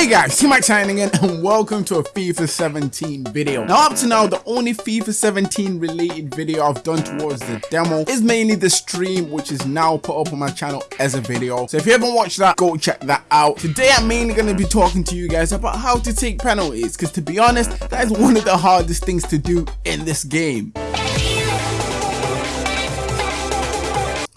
Hey guys, T-Max signing in and welcome to a FIFA 17 video. Now up to now, the only FIFA 17 related video I've done towards the demo is mainly the stream which is now put up on my channel as a video. So if you haven't watched that, go check that out. Today I'm mainly going to be talking to you guys about how to take penalties because to be honest, that is one of the hardest things to do in this game.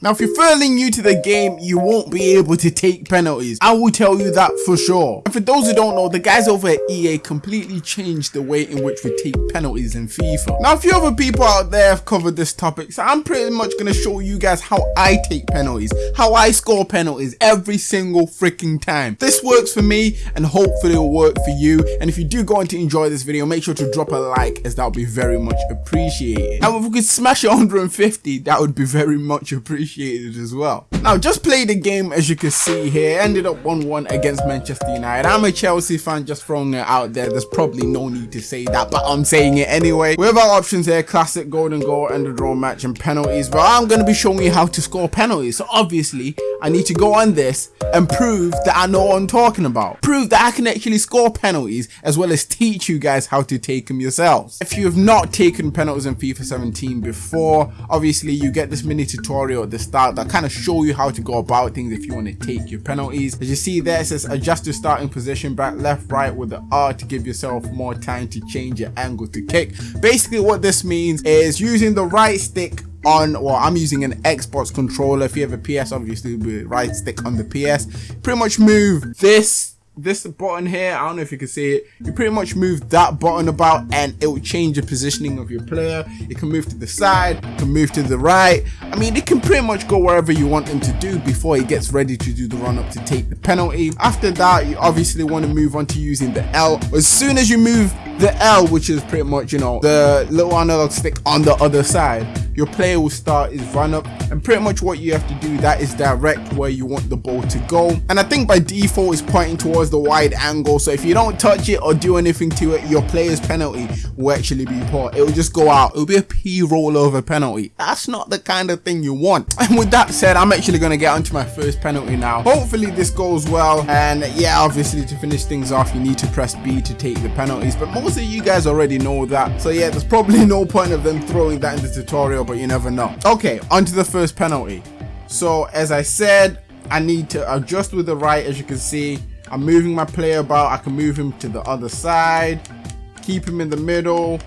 Now, if you're fairly new to the game, you won't be able to take penalties. I will tell you that for sure. And for those who don't know, the guys over at EA completely changed the way in which we take penalties in FIFA. Now, a few other people out there have covered this topic, so I'm pretty much going to show you guys how I take penalties, how I score penalties every single freaking time. This works for me, and hopefully it'll work for you. And if you do go on to enjoy this video, make sure to drop a like, as that would be very much appreciated. Now, if we could smash it 150, that would be very much appreciated appreciated as well. Now, just played the game as you can see here. Ended up 1-1 against Manchester United. I'm a Chelsea fan, just throwing it out there. There's probably no need to say that, but I'm saying it anyway. We have our options here, classic, golden goal, end of draw match, and penalties. But I'm going to be showing you how to score penalties. So obviously, I need to go on this and prove that I know what I'm talking about. Prove that I can actually score penalties as well as teach you guys how to take them yourselves. If you have not taken penalties in FIFA 17 before, obviously you get this mini tutorial at the start that kind of show you how to go about things if you want to take your penalties. As you see there, it says adjust your starting position back, left, right with the R to give yourself more time to change your angle to kick. Basically what this means is using the right stick on well i'm using an xbox controller if you have a ps obviously with right stick on the ps pretty much move this this button here i don't know if you can see it you pretty much move that button about and it will change the positioning of your player. It can move to the side it can move to the right. I mean it can pretty much go wherever you want him to do before he gets ready to do the run up to take the penalty. After that you obviously want to move on to using the l. As soon as you move the l which is pretty much you know the little analog stick on the other side your player will start his run up and pretty much what you have to do that is direct where you want the ball to go. And i think by default it's pointing towards the wide angle. So if you don't touch it or do anything to it your player's penalty will actually be poor. It will just go out. It'll be a p rollover penalty. That's not the kind of thing you want. And with that said i'm actually going to get onto my first penalty now. Hopefully this goes well. And yeah obviously to finish things off you need to press b to take the penalties. But most of you guys already know that. So yeah there's probably no point of them throwing that in the tutorial but you never know. Okay, on to the first penalty. So as I said, I need to adjust with the right as you can see. I'm moving my player about. I can move him to the other side. Keep him in the middle.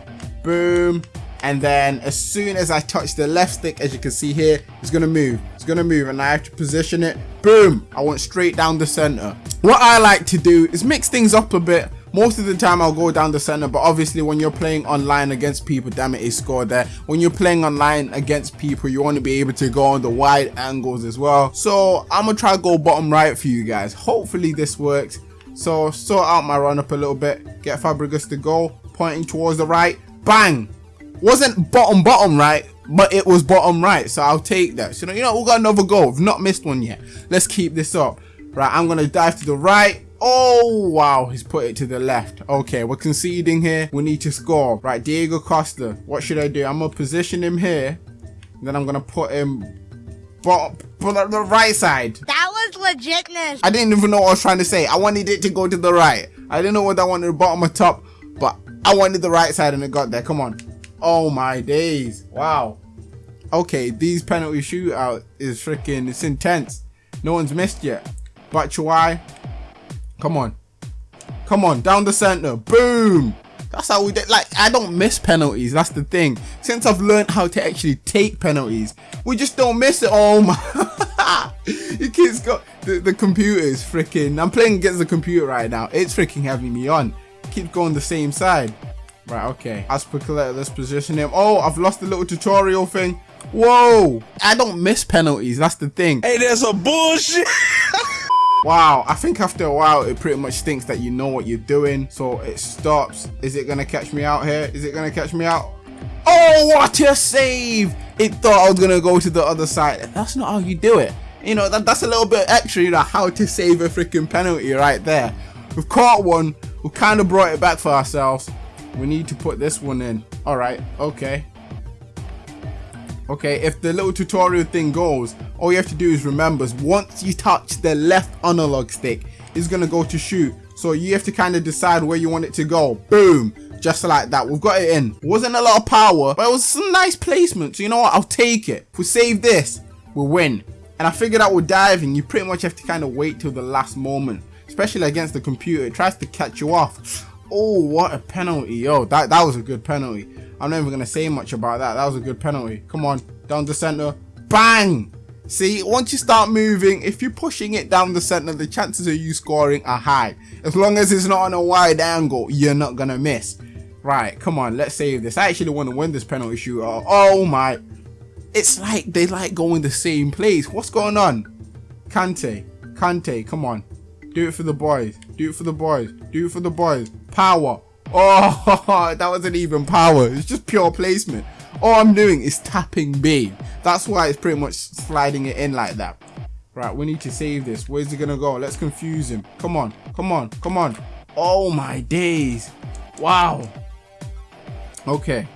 Boom. And then as soon as I touch the left stick, as you can see here, it's to move. It's to move and I have to position it. Boom. I went straight down the center. What I like to do is mix things up a bit most of the time I'll go down the center but obviously when you're playing online against people damn it he scored there. When you're playing online against people you want to be able to go on the wide angles as well. So I'm gonna try to go bottom right for you guys. Hopefully this works. So sort out my run up a little bit get Fabregas to go pointing towards the right. Bang! Wasn't bottom bottom right but it was bottom right so I'll take that. So you know we got another goal. We've not missed one yet. Let's keep this up. Right I'm gonna dive to the right Oh, wow. He's put it to the left. Okay, we're conceding here. We need to score. Right, Diego Costa. What should I do? I'm going to position him here. Then I'm going to put him but, but the right side. That was legitness. I didn't even know what I was trying to say. I wanted it to go to the right. I didn't know whether I wanted the bottom or top, but I wanted the right side and it got there. Come on. Oh my days. Wow. Okay, these penalty shootout is freaking, it's intense. No one's missed yet. Batshuayi, Come on. Come on, down the center. Boom. That's how we did. Like, I don't miss penalties. That's the thing. Since I've learned how to actually take penalties, we just don't miss it. Oh my. you kids got the, the computer is freaking. I'm playing against the computer right now. It's freaking having me on. Keep going the same side. Right, okay. As per let's position him. Oh, I've lost the little tutorial thing. Whoa. I don't miss penalties. That's the thing. Hey, there's a bullshit. Wow, I think after a while it pretty much thinks that you know what you're doing, so it stops. Is it gonna catch me out here? Is it gonna catch me out? Oh, what a save! It thought I was gonna go to the other side. That's not how you do it. You know, that, that's a little bit extra, you know, how to save a freaking penalty right there. We've caught one, we've kind of brought it back for ourselves. We need to put this one in. Alright, okay. Okay, if the little tutorial thing goes, all you have to do is remember, once you touch the left analog stick, it's to go to shoot. So you have to kind of decide where you want it to go. Boom. Just like that. We've got it in. Wasn't a lot of power, but it was some nice placement. So you know what? I'll take it. If we save this, we'll win. And I figured out with diving, you pretty much have to kind of wait till the last moment. Especially against the computer. It tries to catch you off. Oh, what a penalty. Yo, that, that was a good penalty. I'm not even going to say much about that. That was a good penalty. Come on. Down the center. Bang! See, once you start moving, if you're pushing it down the center, the chances of you scoring are high. As long as it's not on a wide angle, you're not going to miss. Right, come on, let's save this. I actually want to win this penalty shootout. Oh my. It's like they like going the same place. What's going on? Kante, Kante, come on. Do it for the boys. Do it for the boys. Do it for the boys. Power. Oh, that wasn't even power. It's just pure placement. All I'm doing is tapping B. That's why it's pretty much sliding it in like that. Right, we need to save this. Where's he gonna go? Let's confuse him. Come on, come on, come on. Oh my days. Wow. Okay.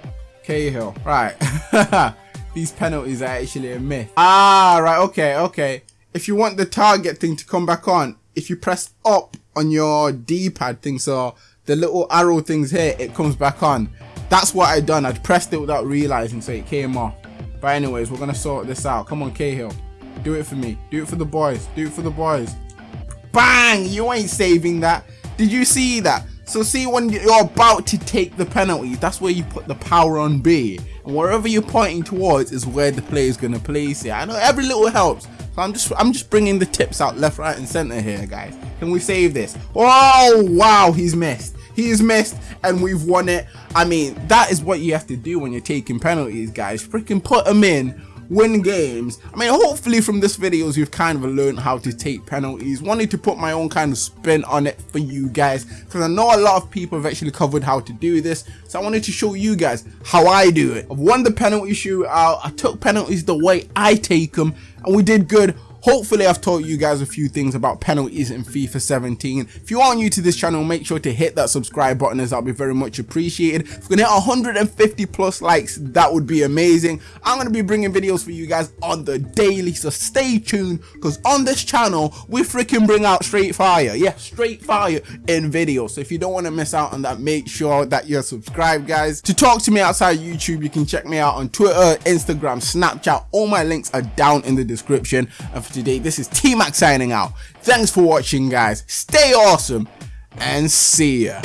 Cahill. Right. These penalties are actually a myth. Ah, right. Okay, okay. If you want the target thing to come back on, if you press up on your D-pad thing, so the little arrow things here, it comes back on. That's what I done. I'd pressed it without realizing, so it came off. But anyways, we're gonna sort this out. Come on, Cahill. Do it for me. Do it for the boys. Do it for the boys. Bang! You ain't saving that. Did you see that? So see when you're about to take the penalty, that's where you put the power on B. And wherever you're pointing towards is where the player is gonna place it. I know every little helps. So I'm just I'm just bringing the tips out left, right, and center here, guys. Can we save this? Oh wow, he's missed. He's missed and we've won it. I mean, that is what you have to do when you're taking penalties, guys. Freaking put them in win games. I mean, hopefully from this videos, you've kind of learned how to take penalties. Wanted to put my own kind of spin on it for you guys, because I know a lot of people have actually covered how to do this. So I wanted to show you guys how I do it. I've won the penalty shootout. I took penalties the way I take them, and we did good. Hopefully I've taught you guys a few things about penalties in FIFA 17. If you are new to this channel, make sure to hit that subscribe button as that'll be very much appreciated. If we can hit 150 plus likes, that would be amazing. I'm going to be bringing videos for you guys on the daily, so stay tuned because on this channel, we freaking bring out straight fire. Yeah, straight fire in videos. So if you don't want to miss out on that, make sure that you're subscribed, guys. To talk to me outside YouTube, you can check me out on Twitter, Instagram, Snapchat. All my links are down in the description. And for today. This is T-Mac signing out. Thanks for watching, guys. Stay awesome and see ya.